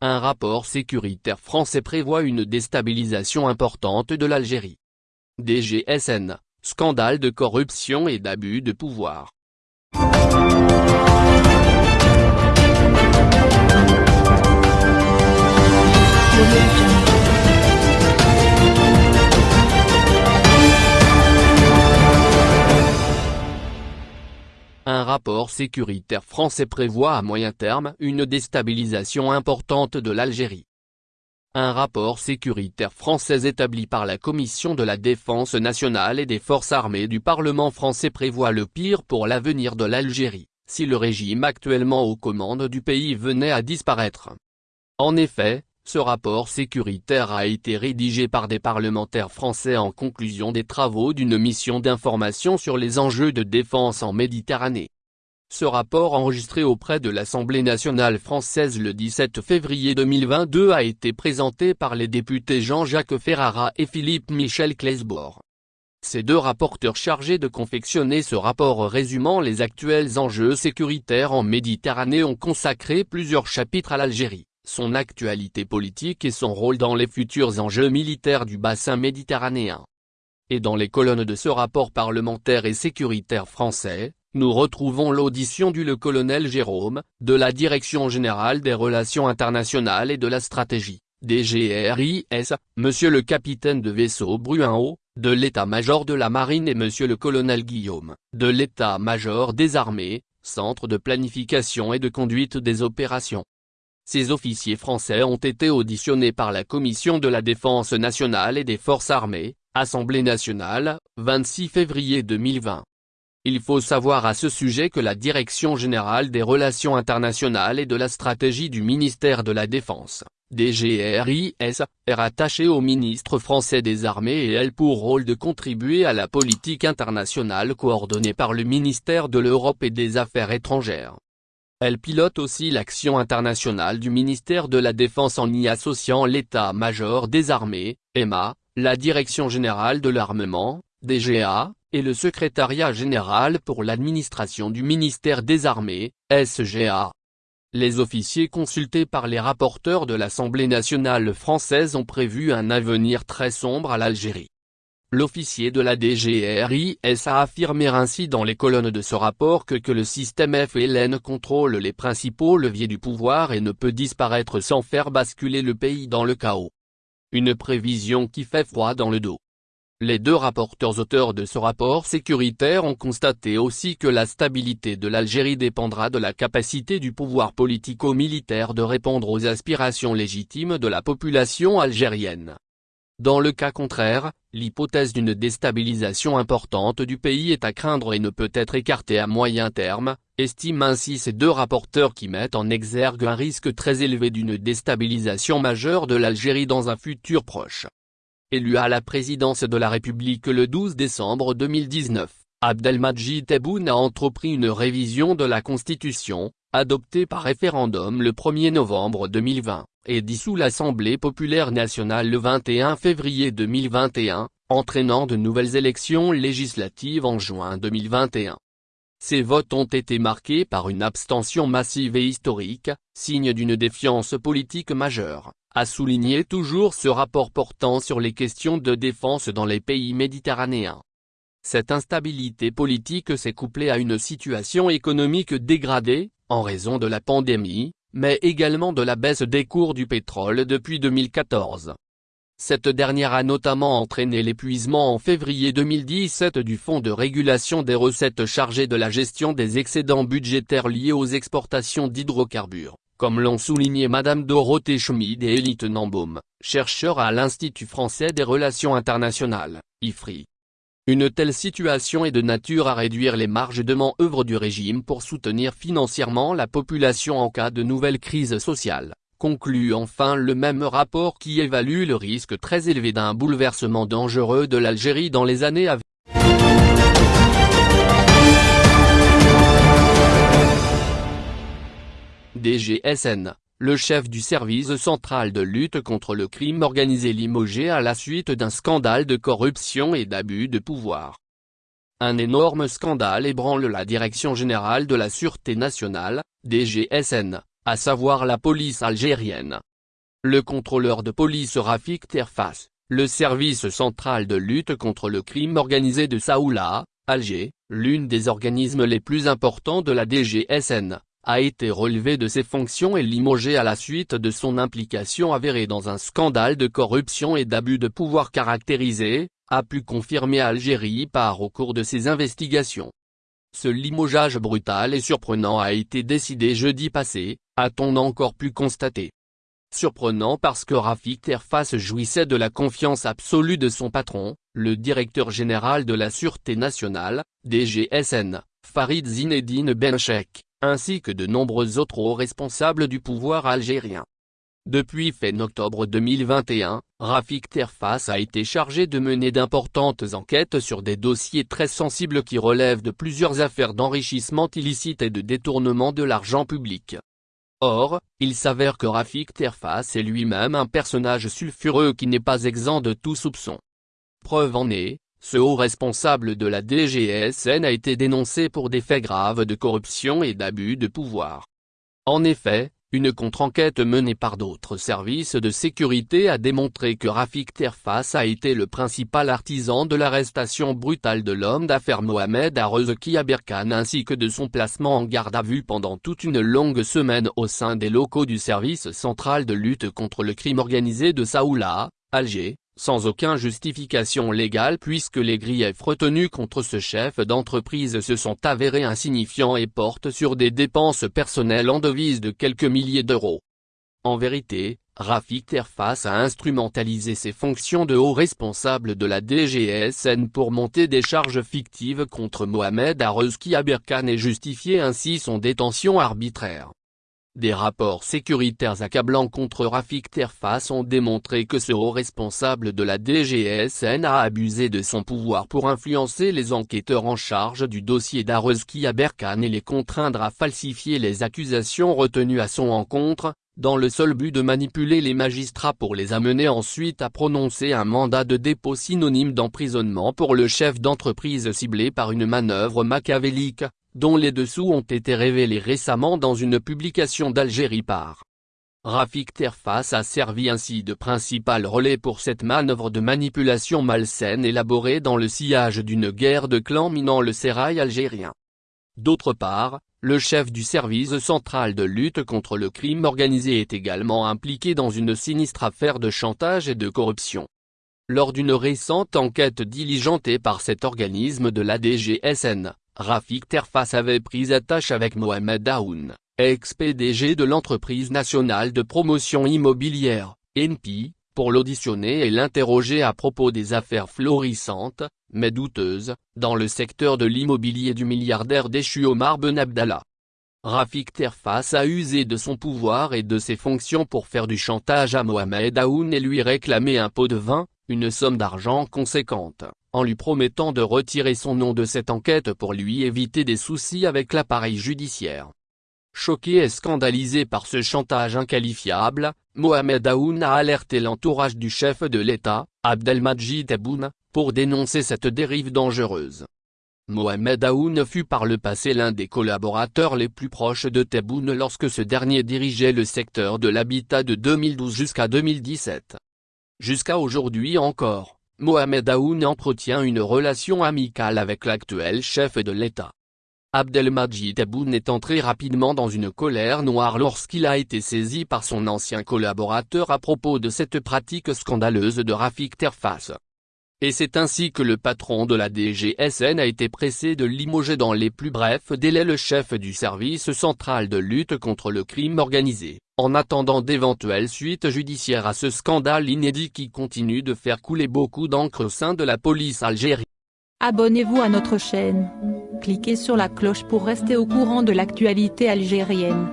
Un rapport sécuritaire français prévoit une déstabilisation importante de l'Algérie. DGSN, scandale de corruption et d'abus de pouvoir. Un rapport sécuritaire français prévoit à moyen terme une déstabilisation importante de l'Algérie. Un rapport sécuritaire français établi par la Commission de la Défense nationale et des Forces armées du Parlement français prévoit le pire pour l'avenir de l'Algérie, si le régime actuellement aux commandes du pays venait à disparaître. En effet, ce rapport sécuritaire a été rédigé par des parlementaires français en conclusion des travaux d'une mission d'information sur les enjeux de défense en Méditerranée. Ce rapport enregistré auprès de l'Assemblée nationale française le 17 février 2022 a été présenté par les députés Jean-Jacques Ferrara et Philippe Michel Claesbourg. Ces deux rapporteurs chargés de confectionner ce rapport résumant les actuels enjeux sécuritaires en Méditerranée ont consacré plusieurs chapitres à l'Algérie, son actualité politique et son rôle dans les futurs enjeux militaires du bassin méditerranéen. Et dans les colonnes de ce rapport parlementaire et sécuritaire français, nous retrouvons l'audition du le colonel Jérôme, de la Direction Générale des Relations Internationales et de la Stratégie, DGRIS, Monsieur le capitaine de vaisseau Bruinhaut, de l'état-major de la Marine et Monsieur le colonel Guillaume, de l'état-major des armées, Centre de planification et de conduite des opérations. Ces officiers français ont été auditionnés par la Commission de la Défense nationale et des Forces armées, Assemblée nationale, 26 février 2020. Il faut savoir à ce sujet que la Direction générale des relations internationales et de la stratégie du ministère de la Défense, DGRIS, est rattachée au ministre français des Armées et elle pour rôle de contribuer à la politique internationale coordonnée par le ministère de l'Europe et des Affaires étrangères. Elle pilote aussi l'action internationale du ministère de la Défense en y associant l'état-major des armées, EMA, la Direction générale de l'armement, DGA, et le secrétariat général pour l'administration du ministère des Armées, SGA. Les officiers consultés par les rapporteurs de l'Assemblée nationale française ont prévu un avenir très sombre à l'Algérie. L'officier de la DGRIS a affirmé ainsi dans les colonnes de ce rapport que, que le système FLN contrôle les principaux leviers du pouvoir et ne peut disparaître sans faire basculer le pays dans le chaos. Une prévision qui fait froid dans le dos. Les deux rapporteurs auteurs de ce rapport sécuritaire ont constaté aussi que la stabilité de l'Algérie dépendra de la capacité du pouvoir politico-militaire de répondre aux aspirations légitimes de la population algérienne. Dans le cas contraire, l'hypothèse d'une déstabilisation importante du pays est à craindre et ne peut être écartée à moyen terme, estiment ainsi ces deux rapporteurs qui mettent en exergue un risque très élevé d'une déstabilisation majeure de l'Algérie dans un futur proche. Élu à la présidence de la République le 12 décembre 2019, Abdelmadjid Tebboune a entrepris une révision de la Constitution, adoptée par référendum le 1er novembre 2020, et dissout l'Assemblée populaire nationale le 21 février 2021, entraînant de nouvelles élections législatives en juin 2021. Ces votes ont été marqués par une abstention massive et historique, signe d'une défiance politique majeure a souligné toujours ce rapport portant sur les questions de défense dans les pays méditerranéens. Cette instabilité politique s'est couplée à une situation économique dégradée, en raison de la pandémie, mais également de la baisse des cours du pétrole depuis 2014. Cette dernière a notamment entraîné l'épuisement en février 2017 du Fonds de régulation des recettes chargé de la gestion des excédents budgétaires liés aux exportations d'hydrocarbures comme l'ont souligné Madame Dorothée Schmid et Elie Tenenbaum, chercheur à l'Institut français des relations internationales, IFRI. Une telle situation est de nature à réduire les marges de manœuvre du régime pour soutenir financièrement la population en cas de nouvelle crise sociale, conclut enfin le même rapport qui évalue le risque très élevé d'un bouleversement dangereux de l'Algérie dans les années à venir. DGSN, le chef du service central de lutte contre le crime organisé limogé à la suite d'un scandale de corruption et d'abus de pouvoir. Un énorme scandale ébranle la Direction Générale de la Sûreté Nationale, DGSN, à savoir la police algérienne, Le contrôleur de police Rafik Terfas, le service central de lutte contre le crime organisé de Saoula, Alger, l'une des organismes les plus importants de la DGSN, a été relevé de ses fonctions et limogé à la suite de son implication avérée dans un scandale de corruption et d'abus de pouvoir caractérisé, a pu confirmer Algérie par au cours de ses investigations. Ce limogeage brutal et surprenant a été décidé jeudi passé, a-t-on encore pu constater. Surprenant parce que Rafik Terfas jouissait de la confiance absolue de son patron, le directeur général de la Sûreté nationale, DGSN, Farid Zinedine Benchek, ainsi que de nombreux autres hauts responsables du pouvoir algérien. Depuis fin octobre 2021, Rafik Terfas a été chargé de mener d'importantes enquêtes sur des dossiers très sensibles qui relèvent de plusieurs affaires d'enrichissement illicite et de détournement de l'argent public. Or, il s'avère que Rafik Terfas est lui-même un personnage sulfureux qui n'est pas exempt de tout soupçon. Preuve en est, ce haut responsable de la DGSN a été dénoncé pour des faits graves de corruption et d'abus de pouvoir. En effet, une contre-enquête menée par d'autres services de sécurité a démontré que Rafik Terfas a été le principal artisan de l'arrestation brutale de l'homme d'affaires Mohamed Arezki Aberkan ainsi que de son placement en garde à vue pendant toute une longue semaine au sein des locaux du service central de lutte contre le crime organisé de Saoula, Alger, sans aucune justification légale puisque les griefs retenus contre ce chef d'entreprise se sont avérés insignifiants et portent sur des dépenses personnelles en devises de quelques milliers d'euros. En vérité, Rafik Terfas a instrumentalisé ses fonctions de haut responsable de la DGSN pour monter des charges fictives contre Mohamed Arezki Aberkan et justifier ainsi son détention arbitraire. Des rapports sécuritaires accablants contre Rafik Terfas ont démontré que ce haut responsable de la DGSN a abusé de son pouvoir pour influencer les enquêteurs en charge du dossier d'Arezki Aberkan et les contraindre à falsifier les accusations retenues à son encontre, dans le seul but de manipuler les magistrats pour les amener ensuite à prononcer un mandat de dépôt synonyme d'emprisonnement pour le chef d'entreprise ciblé par une manœuvre machiavélique, dont les dessous ont été révélés récemment dans une publication d'Algérie par Rafik Terfas a servi ainsi de principal relais pour cette manœuvre de manipulation malsaine élaborée dans le sillage d'une guerre de clans minant le sérail algérien. D'autre part, le chef du service central de lutte contre le crime organisé est également impliqué dans une sinistre affaire de chantage et de corruption. Lors d'une récente enquête diligentée par cet organisme de la DGSN, Rafik Terfas avait pris attache avec Mohamed Daoun, ex-PDG de l'entreprise nationale de promotion immobilière, ENPI, pour l'auditionner et l'interroger à propos des affaires florissantes, mais douteuses, dans le secteur de l'immobilier du milliardaire déchu Omar Ben Abdallah. Rafik Terfas a usé de son pouvoir et de ses fonctions pour faire du chantage à Mohamed Daoun et lui réclamer un pot de vin, une somme d'argent conséquente, en lui promettant de retirer son nom de cette enquête pour lui éviter des soucis avec l'appareil judiciaire. Choqué et scandalisé par ce chantage inqualifiable, Mohamed Aoun a alerté l'entourage du chef de l'État, Abdelmajid Tebboune, pour dénoncer cette dérive dangereuse. Mohamed Aoun fut par le passé l'un des collaborateurs les plus proches de Tebboune lorsque ce dernier dirigeait le secteur de l'habitat de 2012 jusqu'à 2017. Jusqu'à aujourd'hui encore, Mohamed Aoun entretient une relation amicale avec l'actuel chef de l'État. Abdelmajid Tebboune est entré rapidement dans une colère noire lorsqu'il a été saisi par son ancien collaborateur à propos de cette pratique scandaleuse de Rafik Terfas. Et c'est ainsi que le patron de la DGSN a été pressé de limoger dans les plus brefs délais le chef du service central de lutte contre le crime organisé, en attendant d'éventuelles suites judiciaires à ce scandale inédit qui continue de faire couler beaucoup d'encre au sein de la police algérienne. Abonnez-vous à notre chaîne. Cliquez sur la cloche pour rester au courant de l'actualité algérienne.